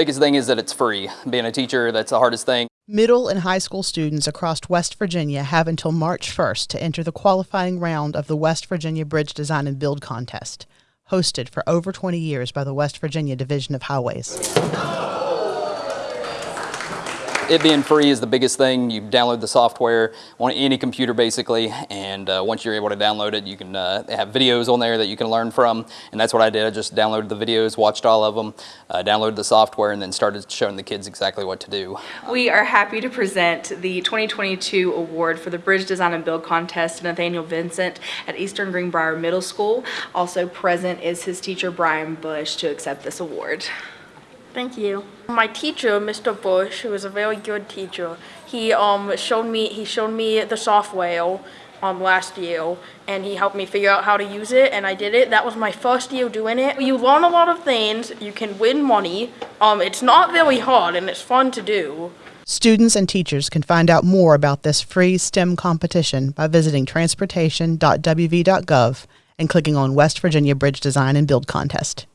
biggest thing is that it's free. Being a teacher, that's the hardest thing. Middle and high school students across West Virginia have until March 1st to enter the qualifying round of the West Virginia Bridge Design and Build Contest, hosted for over 20 years by the West Virginia Division of Highways. It being free is the biggest thing. You download the software on any computer basically, and uh, once you're able to download it, you can uh, have videos on there that you can learn from, and that's what I did. I just downloaded the videos, watched all of them, uh, downloaded the software, and then started showing the kids exactly what to do. We are happy to present the 2022 award for the Bridge Design and Build Contest to Nathaniel Vincent at Eastern Greenbrier Middle School. Also present is his teacher Brian Bush to accept this award. Thank you. My teacher, Mr. Bush, who was a very good teacher, he um showed me he showed me the software um last year and he helped me figure out how to use it and I did it. That was my first year doing it. You learn a lot of things, you can win money. Um it's not very hard and it's fun to do. Students and teachers can find out more about this free STEM competition by visiting transportation.wv.gov and clicking on West Virginia Bridge Design and Build Contest.